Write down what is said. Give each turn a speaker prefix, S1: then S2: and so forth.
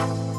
S1: you.